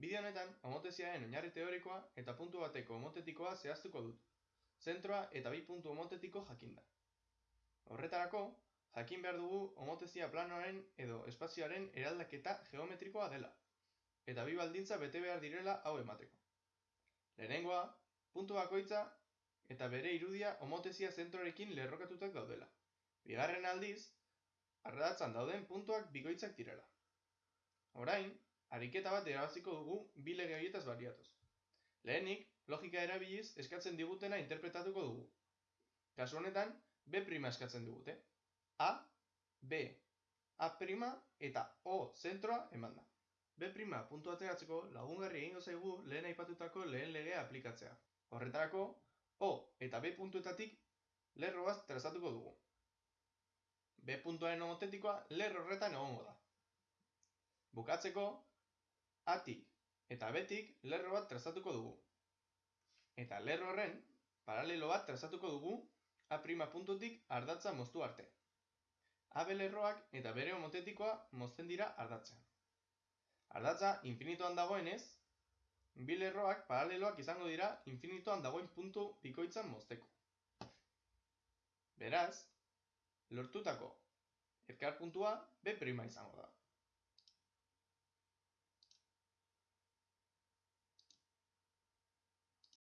Bideo honetan, homoteziaren oinarri teorikoa eta puntu bateko homotetikoa zehaztuko dut. Zentroa eta bi puntu homotetiko jakinda. Horretarako, jakin behar dugu homotezia planoaren edo espazioaren eraldaketa geometrikoa dela. Eta bi baldintza bete behar direla hau emateko. Lehenengoa, puntu bakoitza eta bere irudia homotezia zentrorekin lerrokatutak daudela. Bigarren aldiz, ardatzan dauden puntuak bikoitzak direla. Orain, ariketa bat erabaziko dugu bi lege horietaz baliatuz. Lehenik, logika erabiliz eskatzen digutena interpretatuko dugu. Kasu honetan, B' eskatzen digute. A, B, A' eta O zentroa eman da. B' puntu ateratzeko lagungarri egingo zaigu lehen aipatutako lehen legea aplikatzea. Horretarako, O eta B puntuetatik lerro bat trazatuko dugu. B puntuaren homotetikoa lerro horretan egongo da. Bukatzeko, atik eta betik lerro bat trazatuko dugu. Eta lerro horren, paralelo bat trazatuko dugu A' puntutik ardatza moztu arte. AB lerroak eta bere homotetikoa mozten dira ardatzean. Ardatza infinitoan dagoenez, bi lerroak paraleloak izango dira infinitoan dagoen puntu bikoitzan mozteko. Beraz, lortutako ezkar puntua B' izango da.